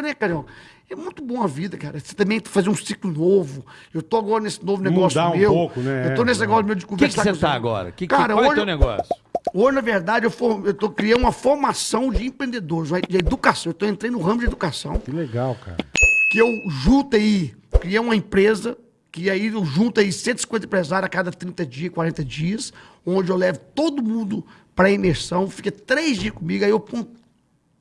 né, Carioca? É muito bom a vida, cara. Você também fazer um ciclo novo. Eu tô agora nesse novo negócio Mudar um meu. pouco, né? Eu tô nesse É. negócio meu de O que, que conversar você com os- tá agora? Que, que, Cara, qual é o hoje- teu negócio? Hoje, na verdade, eu, for, eu tô criando uma formação de empreendedores, de educação. Eu tô entrando no ramo de educação. Que legal, cara. que eu junto aí, criei uma empresa, que aí eu junto aí 150 empresários a cada 30 dias, 40 dias, onde eu levo todo mundo para imersão, fica três dias comigo, aí eu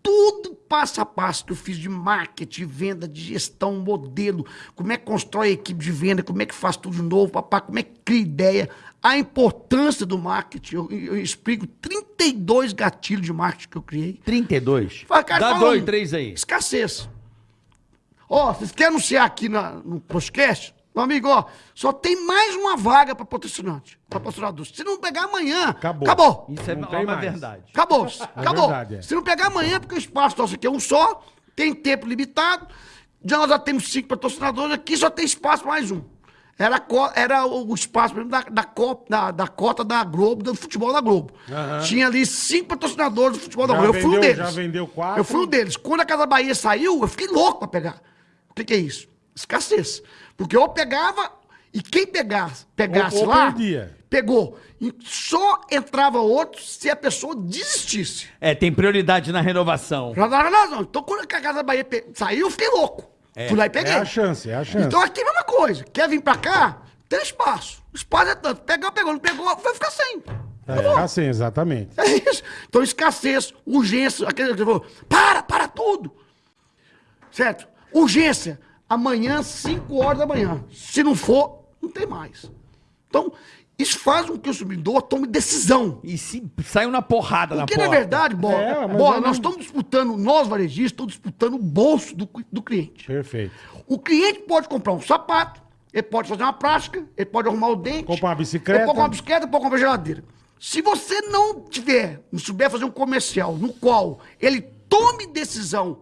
tudo passo a passo que eu fiz de marketing, venda, de gestão, modelo, como é que constrói a equipe de venda, como é que faz tudo de novo, papá, como é que cria ideia, a importância do marketing. Eu, eu explico 32 gatilhos de marketing que eu criei. 32. Fala, cara, Dá dois, três aí. Escassez. Ó, vocês querem anunciar aqui na- no podcast? Meu amigo, ó, só tem mais uma vaga para patrocinante, para patrocinador. Se não pegar amanhã, Acabou. acabou. Isso é Não uma mais. verdade. Acabou. acabou. verdade, é. Se não pegar amanhã, porque o espaço nosso aqui é um só, tem tempo limitado. Já nós já temos cinco patrocinadores aqui, só tem espaço para mais um. Era, era o espaço mesmo da, da, co- da- da cota da Globo, do futebol da Globo. Aham. Tinha ali cinco patrocinadores do futebol da Já Globo. Eu fui um vendeu- deles. já vendeu quatro? Eu fui um deles. Quando a Casa Bahia saiu, eu fiquei louco para pegar. O que, que é isso? Escassez. Porque eu pegava, e quem pegasse, pegasse Ou- ou lá, perdia. pegou. E só entrava outro se a pessoa desistisse. É, tem prioridade na renovação. Já dava razão. Então, quando a Casa Bahia pe- saiu, eu fiquei louco. Fui lá e peguei. É a chance, é a chance. Então, aqui é a mesma coisa. Quer vir pra cá? Tem espaço. O espaço é tanto. Pegou, pegou. Não pegou, vai ficar sem. É, Acabou. assim, exatamente. É isso. Então, escassez, urgência. Aquele que falou, para, para tudo. Certo? Urgência. Amanhã, 5 horas da manhã. Se não for, não tem mais. Então, isso faz com que o consumidor tome decisão. E se saiu na porrada na Porque, porta. na verdade, Bola, É, Bola, não- nós estamos disputando, nós varejistas, estamos disputando o bolso do, do cliente. Perfeito. O cliente pode comprar um sapato, ele pode fazer uma prática, ele pode arrumar o dente. Comprar uma bicicleta. Ele pode comprar uma bicicleta, pode comprar uma geladeira. Se você não tiver, não souber fazer um comercial no qual ele tome decisão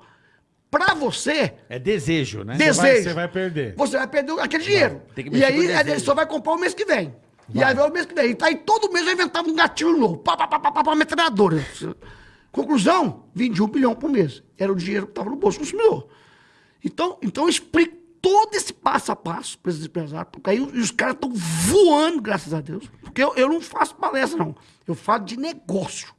pra você, É desejo, né? desejo. vai- você vai perder. Você vai perder aquele dinheiro. tem que E aí ele só vai comprar o mês que vem. E aí vai o mês que vem. E aí todo mês eu inventava um gatilho novo. Pá, pá, pá, pá, pá, pá, metralhadora. Conclusão, vendi um bilhão por mês. Era o dinheiro que estava no bolso do consumidor. Então, então eu explico todo esse passo a passo para esses empresários. Porque aí os, os caras estão voando, graças a Deus. Porque eu, eu não faço palestra, não. Eu falo de negócio.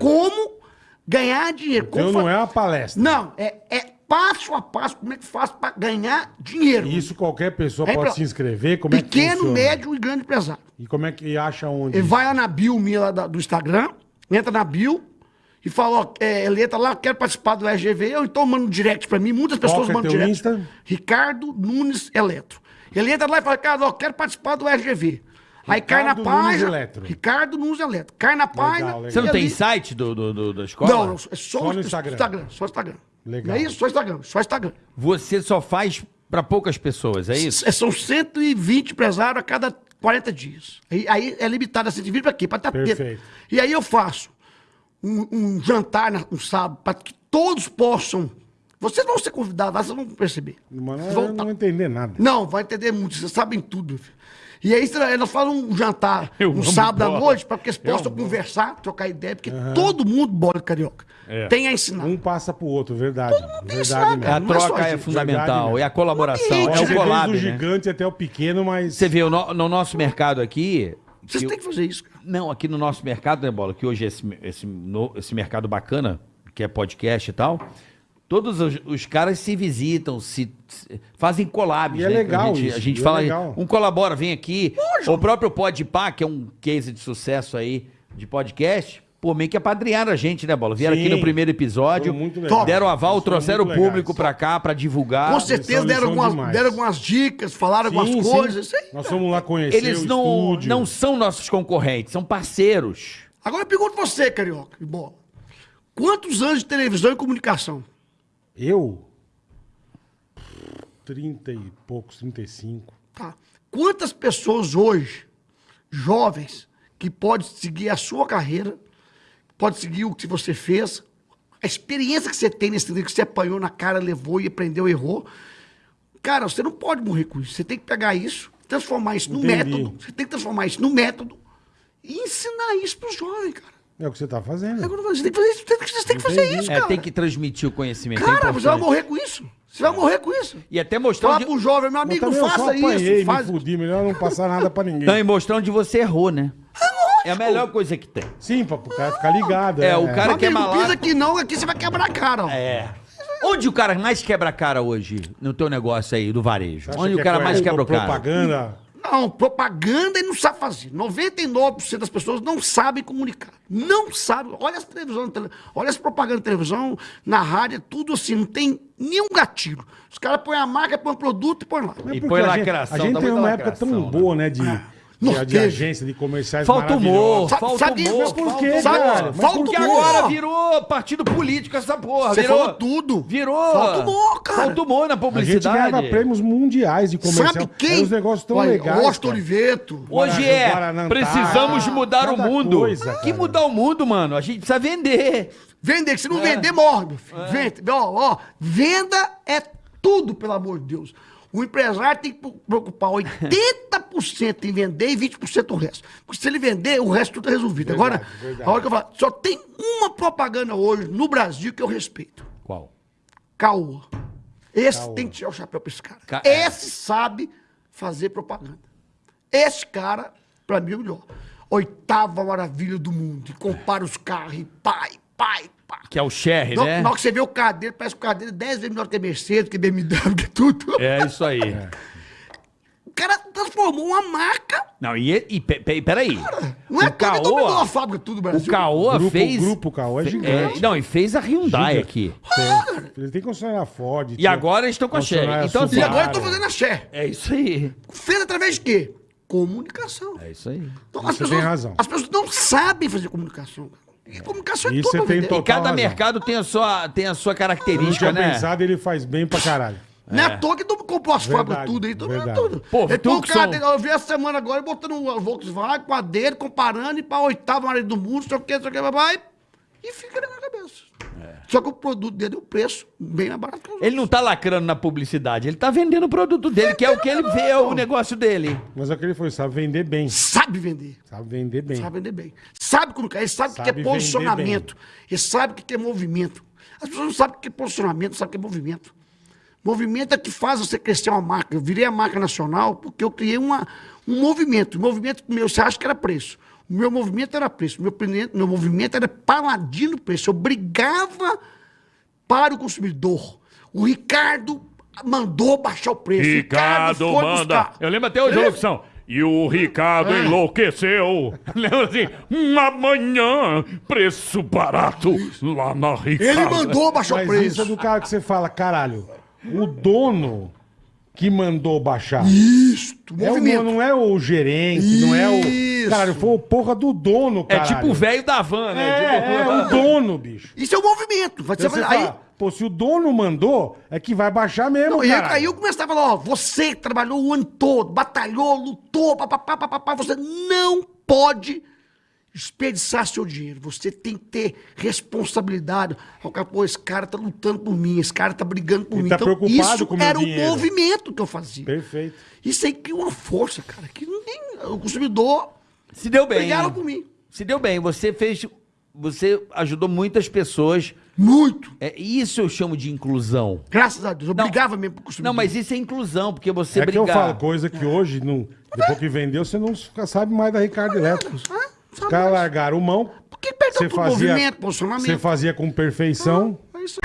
Como ganhar dinheiro. Como Então não fa- é uma palestra. Não, é, é passo a passo como é que faz para ganhar dinheiro. E Isso qualquer pessoa É pode pra- se inscrever. Como é que Pequeno, funciona? médio e grande empresário. E como é que acha onde? Ele vai lá na bio minha da- do Instagram, entra na bio e fala, ó, é, ele entra lá, quero participar do RGV, ou então manda um direct pra mim, muitas pessoas que é mandam teu direct. Insta? Ricardo Nunes Eletro. Ele entra lá e fala, cara, ó, quero participar do RGV. Aí cai na Ricardo Nunes página. Eletro. Ricardo Nunes Eletro. Cai na página. legal. Você não e tem ali- site do, do, do- da escola? Não, não, é só, Só o no Instagram. Instagram. Só Instagram. Legal. Não é isso? Só Instagram. Só Instagram. Você só faz pra poucas pessoas, é isso? É, São 120 empresários a cada 40 dias. Aí, aí é limitado a 120 para quê? Para tapete. Perfeito. E aí eu faço um, um jantar na- no sábado para que todos possam. Vocês vão ser convidados, lá, vocês vão perceber. Vocês eu vão não tá- entender nada. Não, vai entender muito, vocês sabem tudo. meu filho. E aí cê- nós falamos um jantar Eu no sábado à noite para que eles possam conversar, trocar ideia, porque todo mundo, bola carioca, É. tem a ensinar. Um passa pro outro, verdade. tem verdade ensinado, A cara. mesmo. não é troca é gente, fundamental, verdade, e a colaboração, é gente. o Você collab, desde o né? gigante até o pequeno, mas... Você vê, no, no nosso mercado aqui... Vocês têm que fazer isso, cara. Não, aqui no nosso mercado, né, Bola? Que hoje é esse, esse, no- esse mercado bacana, que é podcast e tal. Todos os, os caras se visitam, se, se- fazem collabs. E é né? legal A gente, isso, a gente é fala, legal. um colabora, vem aqui. O próprio Podpah, que é um case de sucesso aí de podcast, pô, meio que apadrinharam a gente, né, Bola? Vieram aqui Sim. no primeiro episódio, Foi muito legal. deram aval, Eles trouxeram o público pra cá pra divulgar. Com certeza deram algumas, demais. deram algumas dicas, falaram Sim, algumas sim. coisas. isso aí, Nós fomos lá conhecer Eles o não, estúdio. não são nossos concorrentes, são parceiros. Agora eu pergunto você, Carioca, e bola. Quantos anos de televisão e comunicação? Eu? 30 e poucos, 35. Tá. Quantas pessoas hoje, jovens, que podem seguir a sua carreira, pode seguir o que você fez, a experiência que você tem nesse livro, que você apanhou na cara, levou e aprendeu, errou. Cara, você não pode morrer com isso. Você tem que pegar isso, transformar isso no Entendi. método. Você tem que transformar isso no método e ensinar isso para os jovens, cara. É o que você tá fazendo. Agora você tem que fazer isso, tem que- você tem que fazer Entendi. isso, É, cara. tem que transmitir o conhecimento. é Cara, você vai morrer com isso. Você vai morrer com isso. E até mostrar Fala onde... pro jovem, meu amigo, não também eu só faça apanhei, isso. Faz... me fudi, melhor não passar nada pra ninguém. Não, e mostrar onde você errou, né? É a melhor coisa que tem. Sim, pra o cara ficar ligado. É, o cara- Meu que é amigo, malaco- pisa aqui não, aqui você vai quebrar a cara, ó. É. Onde o cara mais quebra a cara hoje no teu negócio aí do varejo? Onde que o é cara mais quebra o cara? propaganda. Não, propaganda ele não sabe fazer. 99% das pessoas não sabem comunicar. Não sabem. Olha as televisões, tele- olha as propagandas de televisão, na rádio, é tudo assim, não tem nenhum gatilho. Os caras põem a marca, põem o produto e põem lá. E põe a gente- lacração, A gente tá tem uma época lacração, tão né? boa, né? De, de, Não de agência, de comerciais Falta humor. Falta sabe- humor. mas por quê, Sabe- cara? Falta por Porque humor. agora virou partido político essa porra. Você virou, falou tudo. Virou. Falta humor, cara. Falta humor na A gente publicidade. ganhava prêmios mundiais de comercial. Sabe quem? Uns negócios tão Olha, legais. Osto cara. Oliveto. Hoje é, precisamos mudar o mundo. coisa, que mudar o mundo, mano? A gente precisa vender. Vender, que se não É. vender, morre, meu filho. Vende. Ó, ó, venda é tudo, pelo amor de Deus. O empresário tem que preocupar 80% em vender e 20% o resto. Porque se ele vender, o resto tudo é resolvido. Verdade, Agora, verdade. a hora que eu falo, só tem uma propaganda hoje no Brasil que eu respeito. Qual? Caoa. Esse Caoa. tem que tirar o chapéu pra esse cara. Ca- Esse sabe fazer propaganda. Esse cara, pra mim, é o melhor. Oitava maravilha do mundo. E compara os carros e pai, pai, pai. Que é o Sherry, Na né? na hora que você vê o dele, parece que o dele é 10 vezes melhor que a Mercedes, que BMW, que tudo. É isso aí. O cara transformou uma marca. Não, e, e pe- pe- peraí. Não é o dominou a Caoa, fábrica tudo do o Brasil. Caoa Grupo- fez... o grupo Caoa é fe- gigante. não, e fez a Hyundai aqui. Ele tem concessionária Ford. E agora eles estão com a Sherry. concessionária Então, assim, E agora eu tô fazendo a Xé. É isso aí. Fez através de quê? Comunicação. É isso aí. Então, Você tem razão. As pessoas não sabem fazer comunicação. cara. E comunicação é Isso tudo tem total E cada razão. mercado tem a sua, tem a sua característica, tinha né? pensado, ele faz bem pra caralho. Não é à toa que comprou as fábricas tudo aí, mundo verdade. tudo. Pô, põe o eu vi essa semana agora, botando o Volkswagen com a dele, comparando e pra oitava área do mundo, sei o que, sei o que, vai, e fica na minha cabeça. Só que o produto dele, o preço, bem mais barato que os Ele não tá lacrando na publicidade, ele tá vendendo o produto dele, que é o que ele vê, é o negócio dele. Mas é o que ele foi, sabe vender bem. Sabe vender. Sabe vender bem. Sabe vender bem. Sabe como é, ele sabe o que Sabe é posicionamento. Ele sabe o que é movimento. As pessoas não sabem o que é posicionamento, não sabem o que é movimento. Movimento é que faz você crescer uma marca. Eu virei a marca nacional porque eu criei uma, um movimento. O movimento meu, você acha que era preço. O meu movimento era preço. O meu, meu movimento era paladino preço. Eu brigava para o consumidor. O Ricardo mandou baixar o preço. O Ricardo foi manda. buscar. Eu lembro até hoje a locução. E o Ricardo É. enlouqueceu. Lembra assim? Amanhã, preço barato lá na Ricardo. Ele mandou baixar o Mas preço. isso é do cara que você fala, caralho, o dono que mandou baixar. Isso, É o, movimento. não é o gerente, não é o. Isso. Caralho, foi o porra do dono, É caralho. tipo o velho da van, né? É, Tipo- é o dono, bicho. Isso é o movimento. Vai Então ser- você aí, fala, pô, se o dono mandou, é que vai baixar mesmo, não, e aí, cara. aí eu começava a falar, ó, você que trabalhou o ano todo, batalhou, lutou, papapá, papapá, você não pode desperdiçar seu dinheiro. Você tem que ter responsabilidade. Pô, esse cara tá lutando por mim, esse cara tá brigando por Ele mim. tá preocupado isso com era dinheiro. o movimento que eu fazia. Perfeito. Isso aí cria uma força, cara, que não tem... O consumidor Se deu bem. brigaram por mim. Se deu bem. Você fez. Você ajudou muitas pessoas. Muito. É, isso eu chamo de inclusão. Graças a Deus. Eu Não. brigava mesmo pro consumidor. Não, mas isso é inclusão, porque você é que brigar. eu falo coisa que hoje, não, depois que vendeu, você não sabe mais da Ricardo Elétrico. Ah, Os caras largaram mão. Por que perdeu Você fazia, Movimento, posicionamento. você fazia com perfeição. É isso.